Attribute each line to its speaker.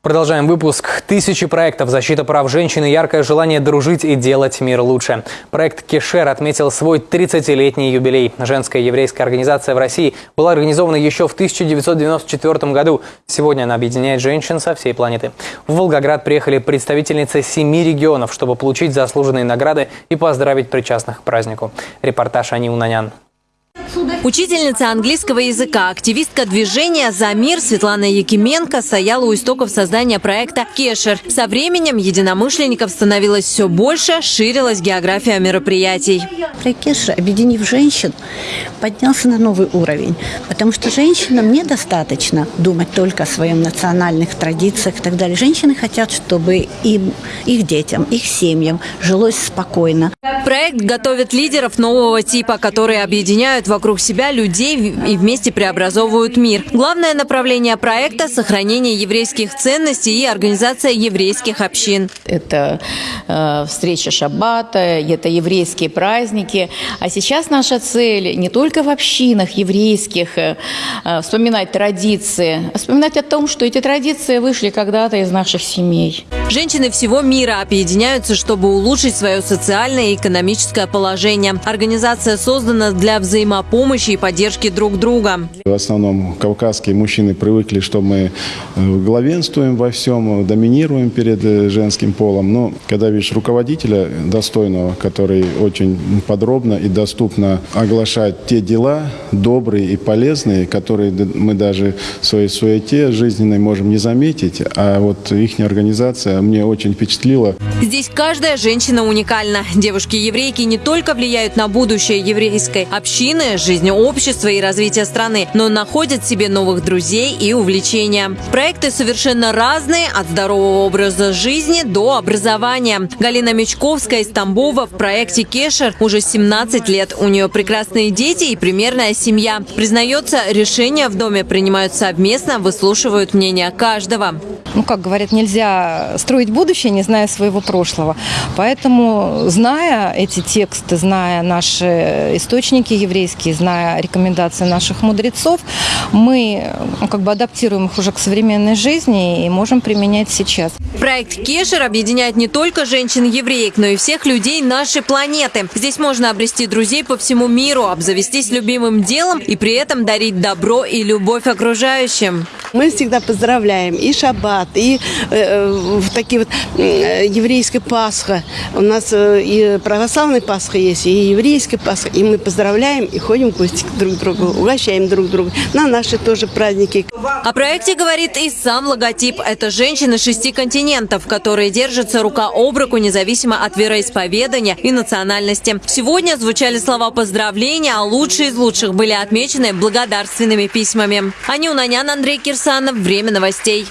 Speaker 1: Продолжаем выпуск. Тысячи проектов защита прав женщин и яркое желание дружить и делать мир лучше. Проект «Кешер» отметил свой 30-летний юбилей. Женская еврейская организация в России была организована еще в 1994 году. Сегодня она объединяет женщин со всей планеты. В Волгоград приехали представительницы семи регионов, чтобы получить заслуженные награды и поздравить причастных к празднику. Репортаж Ани Унанян.
Speaker 2: Учительница английского языка, активистка движения «За мир» Светлана Якименко стояла у истоков создания проекта «Кешер». Со временем единомышленников становилось все больше, ширилась география мероприятий.
Speaker 3: Проект «Кешер», объединив женщин, поднялся на новый уровень, потому что женщинам недостаточно думать только о своих национальных традициях и так далее. Женщины хотят, чтобы им, их детям, их семьям жилось спокойно.
Speaker 2: Проект готовит лидеров нового типа, которые объединяют вокруг себя людей и вместе преобразовывают мир. Главное направление проекта – сохранение еврейских ценностей и организация еврейских общин.
Speaker 4: Это э, встреча шаббата, это еврейские праздники. А сейчас наша цель не только в общинах еврейских э, э, вспоминать традиции, а вспоминать о том, что эти традиции вышли когда-то из наших семей.
Speaker 2: Женщины всего мира объединяются, чтобы улучшить свое социальное и экономическое положение. Организация создана для взаимопомощи и поддержки друг друга.
Speaker 5: В основном кавказские мужчины привыкли, что мы э, главенствуем во всем, доминируем перед э, женским полом. Но когда видишь руководителя достойного, который очень подробно и доступно оглашает те дела добрые и полезные, которые мы даже в своей суете жизненной можем не заметить, а вот их организация мне очень впечатлило.
Speaker 2: Здесь каждая женщина уникальна. Девушки-еврейки не только влияют на будущее еврейской общины, жизнь общества и развитие страны, но находят себе новых друзей и увлечения. Проекты совершенно разные, от здорового образа жизни до образования. Галина Мечковская из Тамбова в проекте «Кешер» уже 17 лет. У нее прекрасные дети и примерная семья. Признается, решения в доме принимают совместно, выслушивают мнение каждого.
Speaker 6: Ну, как говорят, нельзя строить будущее, не зная своего прошлого. Поэтому, зная эти тексты, зная наши источники еврейские, зная рекомендации наших мудрецов, мы ну, как бы адаптируем их уже к современной жизни и можем применять сейчас.
Speaker 2: Проект «Кешер» объединяет не только женщин-евреек, но и всех людей нашей планеты. Здесь можно обрести друзей по всему миру, обзавестись любимым делом и при этом дарить добро и любовь окружающим.
Speaker 7: Мы всегда поздравляем и шаббат, и э, такие вот э, еврейская Пасха. У нас э, и православная Пасха есть, и еврейская Пасха. И мы поздравляем и ходим в гости друг другу, угощаем друг друга. На наши тоже праздники.
Speaker 2: О проекте говорит и сам логотип. Это женщины шести континентов, которые держатся рука об руку, независимо от вероисповедания и национальности. Сегодня звучали слова поздравления, а лучшие из лучших были отмечены благодарственными письмами. Анюна Нян, Андрей Кирсанов. Время новостей.